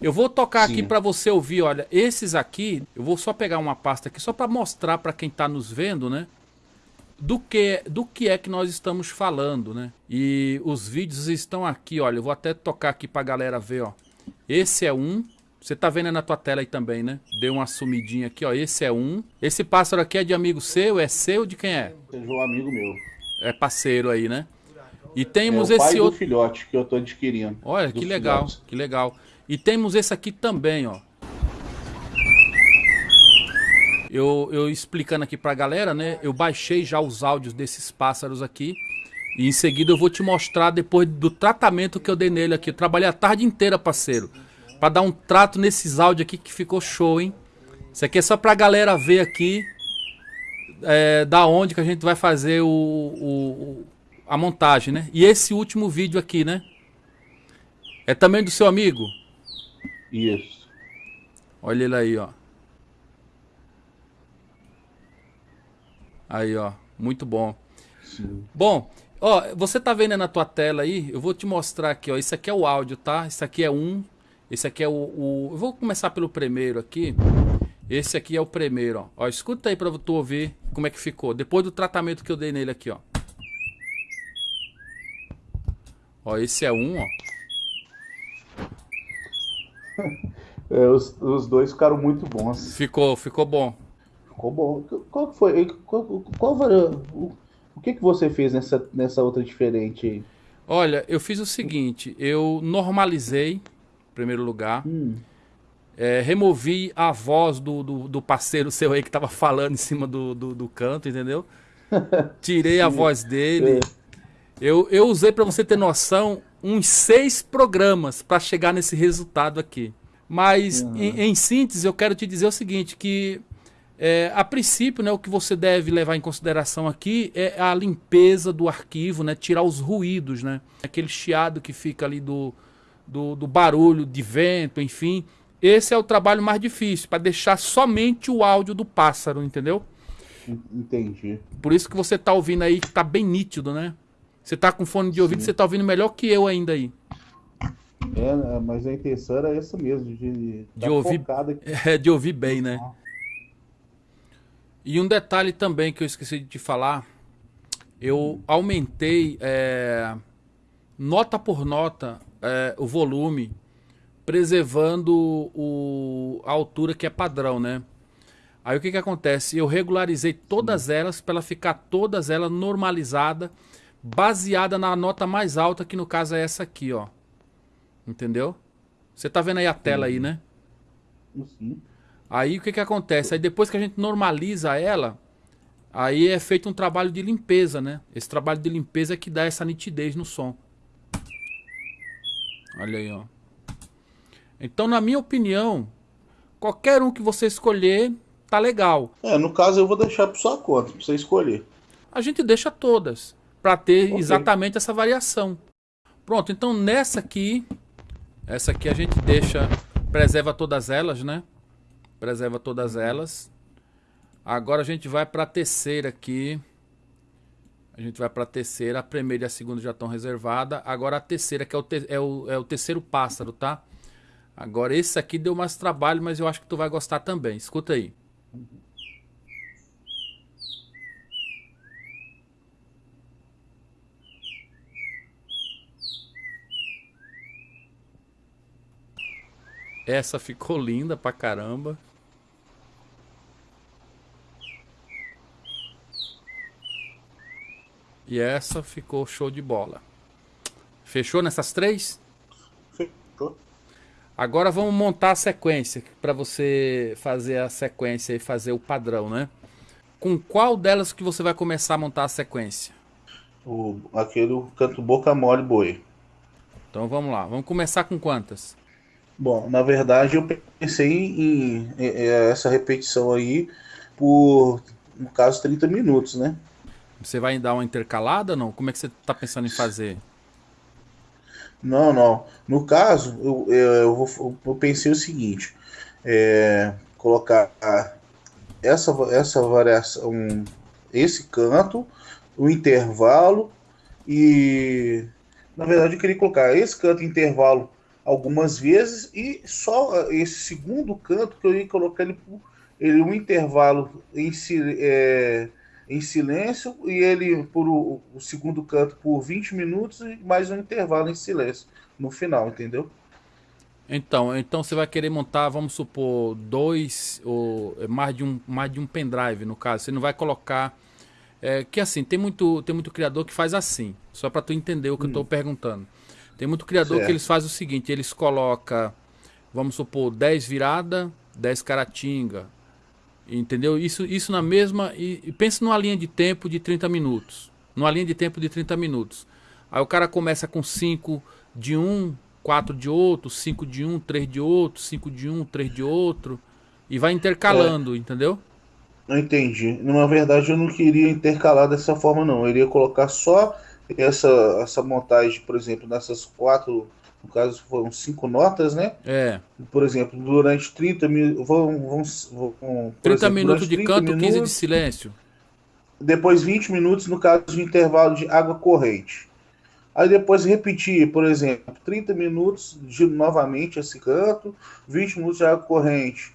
Eu vou tocar Sim. aqui para você ouvir, olha, esses aqui, eu vou só pegar uma pasta aqui só para mostrar para quem está nos vendo, né? Do que, do que é que nós estamos falando, né? E os vídeos estão aqui, olha, eu vou até tocar aqui para a galera ver, ó. Esse é um, você tá vendo na tua tela aí também, né? Deu uma sumidinha aqui, ó. Esse é um. Esse pássaro aqui é de amigo seu? É seu? De quem é? É um amigo meu. É parceiro aí, né? E temos é, esse outro filhote que eu tô adquirindo. Olha, que legal, filhotes. que legal. E temos esse aqui também, ó. Eu, eu explicando aqui pra galera, né? Eu baixei já os áudios desses pássaros aqui. E em seguida eu vou te mostrar depois do tratamento que eu dei nele aqui. Eu trabalhei a tarde inteira, parceiro. Pra dar um trato nesses áudios aqui que ficou show, hein? Isso aqui é só pra galera ver aqui. É, da onde que a gente vai fazer o, o a montagem, né? E esse último vídeo aqui, né? É também do seu amigo? Isso. Olha ele aí, ó. Aí, ó. Muito bom. Sim. Bom, ó, você tá vendo na tua tela aí? Eu vou te mostrar aqui, ó. Isso aqui é o áudio, tá? Isso aqui é um. Esse aqui é o, o... Eu vou começar pelo primeiro aqui. Esse aqui é o primeiro, ó. ó. Escuta aí pra tu ouvir como é que ficou. Depois do tratamento que eu dei nele aqui, ó. Ó, esse é um, ó. É, os, os dois ficaram muito bons. Ficou, ficou bom. Ficou bom. Qual foi? Qual, qual, o, o que, que você fez nessa, nessa outra diferente aí? Olha, eu fiz o seguinte, eu normalizei, em primeiro lugar, hum. é, removi a voz do, do, do, parceiro seu aí que tava falando em cima do, do, do canto, entendeu? Tirei a voz dele. É. Eu, eu usei, para você ter noção, uns seis programas para chegar nesse resultado aqui. Mas, uhum. em, em, síntese, eu quero te dizer o seguinte, que é, a princípio, né, o que você deve levar em consideração aqui é a limpeza do arquivo, né, tirar os ruídos, né, aquele chiado que fica ali do, do, do barulho de vento, enfim. Esse é o trabalho mais difícil, para deixar somente o áudio do pássaro, entendeu? Entendi. Por isso que você está ouvindo aí que está bem nítido, né? Você tá com fone de ouvido, Sim. você tá ouvindo melhor que eu ainda aí. É, mas a intenção era essa mesmo, de, de ouvir, é, de ouvir bem, né? E um detalhe também que eu esqueci de te falar, eu aumentei é, nota por nota é, o volume, preservando o, a altura que é padrão, né? Aí o que que acontece? Eu regularizei todas elas para ela ficar todas elas normalizada baseada na nota mais alta, que no caso é essa aqui, ó. Entendeu? Você tá vendo aí a tela aí, né? Sim. Aí o que que acontece? Aí depois que a gente normaliza ela, aí é feito um trabalho de limpeza, né? Esse trabalho de limpeza é que dá essa nitidez no som. Olha aí, ó. Então, na minha opinião, qualquer um que você escolher, tá legal. É, no caso eu vou deixar por sua conta, pra você escolher. A gente deixa todas para ter okay. exatamente essa variação. Pronto, então nessa aqui, essa aqui a gente deixa, preserva todas elas, né? Preserva todas elas. Agora a gente vai para a terceira aqui. A gente vai para a terceira, a primeira e a segunda já estão reservadas. Agora a terceira, que é o, te é, o, é o terceiro pássaro, tá? Agora esse aqui deu mais trabalho, mas eu acho que tu vai gostar também. Escuta aí. Essa ficou linda pra caramba. E essa ficou show de bola. Fechou nessas três? Fechou. Agora vamos montar a sequência para você fazer a sequência e fazer o padrão, né? Com qual delas que você vai começar a montar a sequência? O, aquele canto boca mole boi. Então vamos lá. Vamos começar com quantas? Bom, na verdade eu pensei em, em, em, essa repetição aí por, no caso, 30 minutos, né? Você vai dar uma intercalada não? Como é que você está pensando em fazer? Não, não. No caso, eu, eu, eu, vou, eu pensei o seguinte: é, colocar essa, essa variação, esse canto, o intervalo e. Na verdade, eu queria colocar esse canto intervalo algumas vezes e só esse segundo canto que eu ia colocar ele, ele um intervalo em, é, em silêncio e ele por o, o, segundo canto por 20 minutos e mais um intervalo em silêncio no final, entendeu? Então, então você vai querer montar, vamos supor, dois ou mais de um, mais de um pendrive no caso. Você não vai colocar é, que assim, tem muito, tem muito criador que faz assim, só para tu entender o que hum. eu estou perguntando. Tem muito criador certo. que eles fazem o seguinte, eles colocam, vamos supor, 10 virada, 10 caratinga. Entendeu? Isso, isso na mesma. E, e pensa numa linha de tempo de 30 minutos. Numa linha de tempo de 30 minutos. Aí o cara começa com 5 de um, 4 de outro, 5 de um, 3 de outro, 5 de um, 3 de outro. E vai intercalando, é. entendeu? Não entendi. Na verdade, eu não queria intercalar dessa forma, não. Eu iria colocar só essa, essa montagem, por exemplo, nessas quatro, no caso foram cinco notas, né? É. Por exemplo, durante 30 minutos. Vão, vão, vão, 30 exemplo, minutos de 30 canto, minutos, 15 de silêncio. Depois 20 minutos no caso de intervalo de água corrente. Aí depois repetir, por exemplo, 30 minutos de novamente esse canto, 20 minutos de água corrente.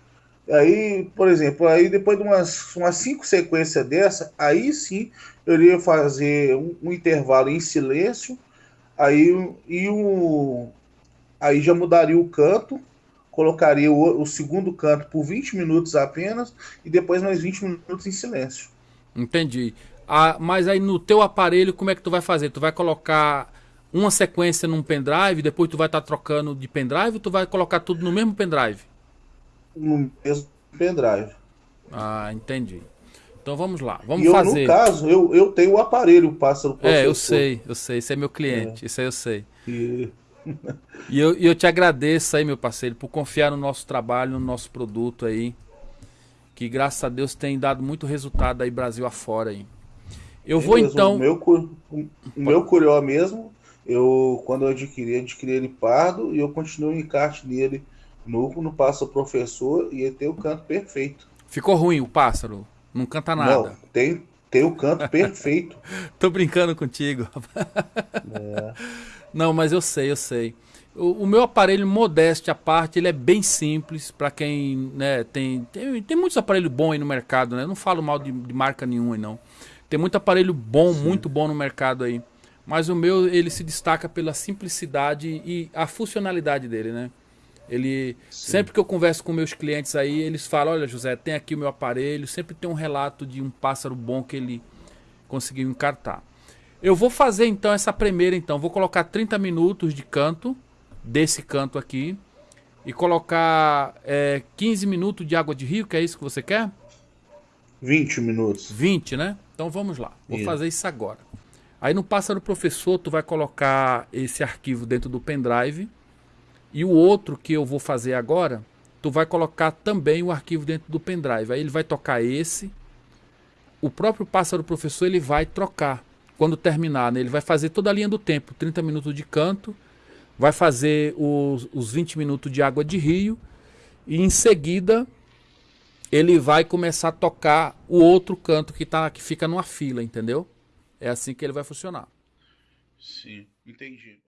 Aí, por exemplo, aí depois de umas, umas cinco sequências dessa, aí sim eu iria fazer um, um intervalo em silêncio, aí, e um, aí já mudaria o canto, colocaria o, o, segundo canto por 20 minutos apenas, e depois mais 20 minutos em silêncio. Entendi. Ah, mas aí no teu aparelho, como é que tu vai fazer? Tu vai colocar uma sequência num pendrive, depois tu vai estar tá trocando de pendrive, ou tu vai colocar tudo no mesmo pendrive? No mesmo pendrive. Ah, entendi. Então vamos lá, vamos eu, fazer. No caso, eu, eu tenho o aparelho, o pássaro. É, eu sei, eu sei, esse é meu cliente, é. isso aí eu sei. E... e eu, eu te agradeço aí, meu parceiro, por confiar no nosso trabalho, no nosso produto aí. Que graças a Deus tem dado muito resultado aí Brasil afora aí. Eu vou mesmo, então. O meu, o meu curió mesmo, eu quando eu adquiri, adquiri ele pardo e eu continuo em encarte nele no, no pássaro professor e ele tem o canto perfeito. Ficou ruim o pássaro? Não canta nada. Não, tem, tem o canto perfeito. Tô brincando contigo. É. Não, mas eu sei, eu sei. O, o, meu aparelho, modesto à parte, ele é bem simples para quem né, tem, tem. Tem muitos aparelhos bons aí no mercado, né? Eu não falo mal de, de marca nenhuma, não. Tem muito aparelho bom, Sim. muito bom no mercado aí. Mas o meu, ele se destaca pela simplicidade e a funcionalidade dele, né? Ele Sim. sempre que eu converso com meus clientes aí, eles falam: "Olha, José, tem aqui o meu aparelho". Sempre tem um relato de um pássaro bom que ele conseguiu encartar. Eu vou fazer então essa primeira então, vou colocar 30 minutos de canto desse canto aqui e colocar é, 15 minutos de água de rio, que é isso que você quer? 20 minutos. 20, né? Então vamos lá. Vou fazer isso agora. Aí no pássaro professor, tu vai colocar esse arquivo dentro do pendrive e o outro que eu vou fazer agora, tu vai colocar também o arquivo dentro do pendrive. Aí ele vai tocar esse. O próprio pássaro professor ele vai trocar quando terminar, né? Ele vai fazer toda a linha do tempo, 30 minutos de canto, vai fazer os, os 20 minutos de água de rio e em seguida ele vai começar a tocar o outro canto que tá que fica numa fila, entendeu? É assim que ele vai funcionar. Sim, entendi.